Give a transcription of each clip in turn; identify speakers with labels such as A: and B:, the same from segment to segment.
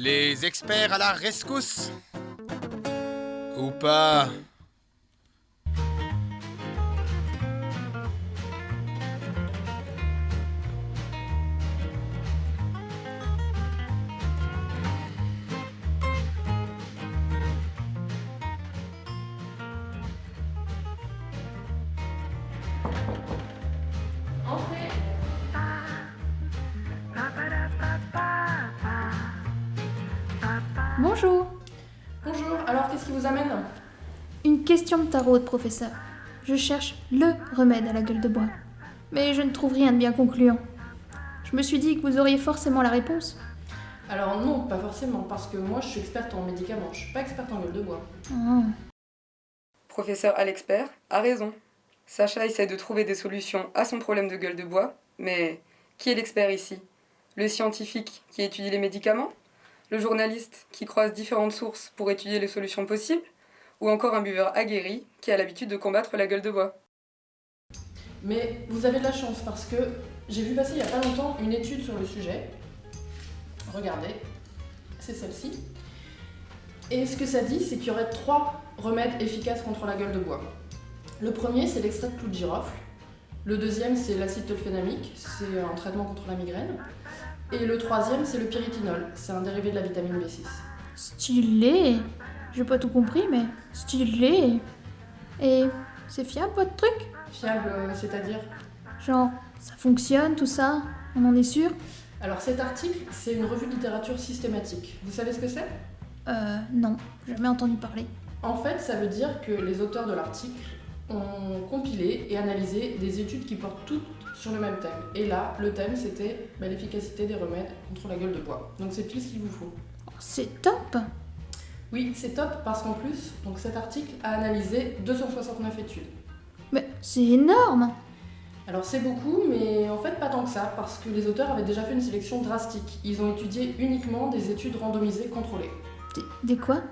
A: Les experts à la rescousse. Ou pas
B: Bonjour.
C: Bonjour, alors qu'est-ce qui vous amène?
B: Une question de tarot, professeur. Je cherche LE remède à la gueule de bois. Mais je ne trouve rien de bien concluant. Je me suis dit que vous auriez forcément la réponse.
C: Alors non, pas forcément, parce que moi je suis experte en médicaments, je suis pas experte en gueule de bois.
B: Ah.
D: Professeur Alexpert a raison. Sacha essaie de trouver des solutions à son problème de gueule de bois, mais qui est l'expert ici? Le scientifique qui étudie les médicaments? Le journaliste qui croise différentes sources pour étudier les solutions possibles Ou encore un buveur aguerri qui a l'habitude de combattre la gueule de bois
C: Mais vous avez de la chance, parce que j'ai vu passer il y a pas longtemps une étude sur le sujet. Regardez, c'est celle-ci. Et ce que ça dit, c'est qu'il y aurait trois remèdes efficaces contre la gueule de bois. Le premier, c'est l'extrait de clou de girofle. Le deuxième, c'est l'acide tolphénamique, c'est un traitement contre la migraine. Et le troisième, c'est le pyritinol, c'est un dérivé de la vitamine B6.
B: Stylé. J'ai pas tout compris, mais stylé. Et c'est fiable votre truc?
C: Fiable, euh, c'est-à-dire?
B: Genre, ça fonctionne, tout ça? On en est sûr?
C: Alors cet article, c'est une revue de littérature systématique. Vous savez ce que c'est?
B: Euh, non, jamais entendu parler.
C: En fait, ça veut dire que les auteurs de l'article ont compilé et analysé des études qui portent toutes sur le même thème. Et là, le thème, c'était bah, l'efficacité des remèdes contre la gueule de bois. Donc c'est tout ce qu'il vous faut.
B: C'est top
C: Oui, c'est top parce qu'en plus, donc cet article a analysé 269 études.
B: Mais c'est énorme
C: Alors c'est beaucoup, mais en fait pas tant que ça, parce que les auteurs avaient déjà fait une sélection drastique. Ils ont étudié uniquement des études randomisées contrôlées.
B: Des, des quoi?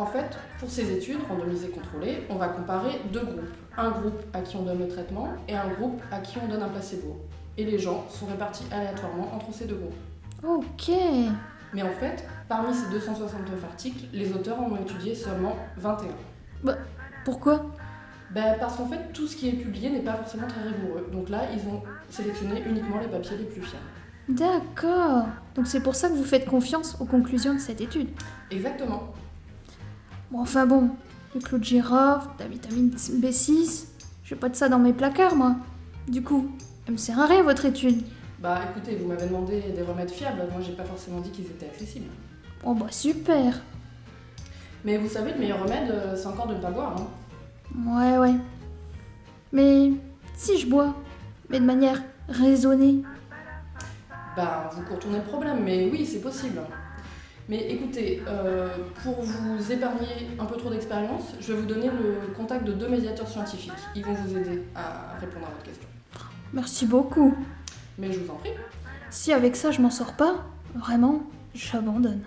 C: En fait, pour ces études randomisées contrôlées, on va comparer deux groupes. Un groupe à qui on donne le traitement et un groupe à qui on donne un placebo. Et les gens sont répartis aléatoirement entre ces deux groupes.
B: Ok.
C: Mais en fait, parmi ces 269 articles, les auteurs en ont étudié seulement 21.
B: Pourquoi?
C: Ben, parce qu'en fait, tout ce qui est publié n'est pas forcément très rigoureux. Donc là, ils ont sélectionné uniquement les papiers les plus fiables.
B: D'accord. Donc c'est pour ça que vous faites confiance aux conclusions de cette étude?
C: Exactement.
B: Bon, enfin bon, le clou de girofle, la vitamine B6, j'ai pas de ça dans mes placards, moi. Du coup, elle me sert à rien, votre étude.
C: Bah écoutez, vous m'avez demandé des remèdes fiables, moi j'ai pas forcément dit qu'ils étaient accessibles.
B: Oh bah super.
C: Mais vous savez, le meilleur remède, euh, c'est encore de ne pas boire. Hein.
B: Ouais, ouais. Mais si je bois, mais de manière raisonnée.
C: Bah, vous contournez le problème, mais oui, c'est possible. Mais écoutez, euh, pour vous épargner un peu trop d'expérience, je vais vous donner le contact de deux médiateurs scientifiques. Ils vont vous aider à répondre à votre question.
B: Merci beaucoup.
C: Mais je vous en prie.
B: Si avec ça je m'en sors pas, vraiment, j'abandonne.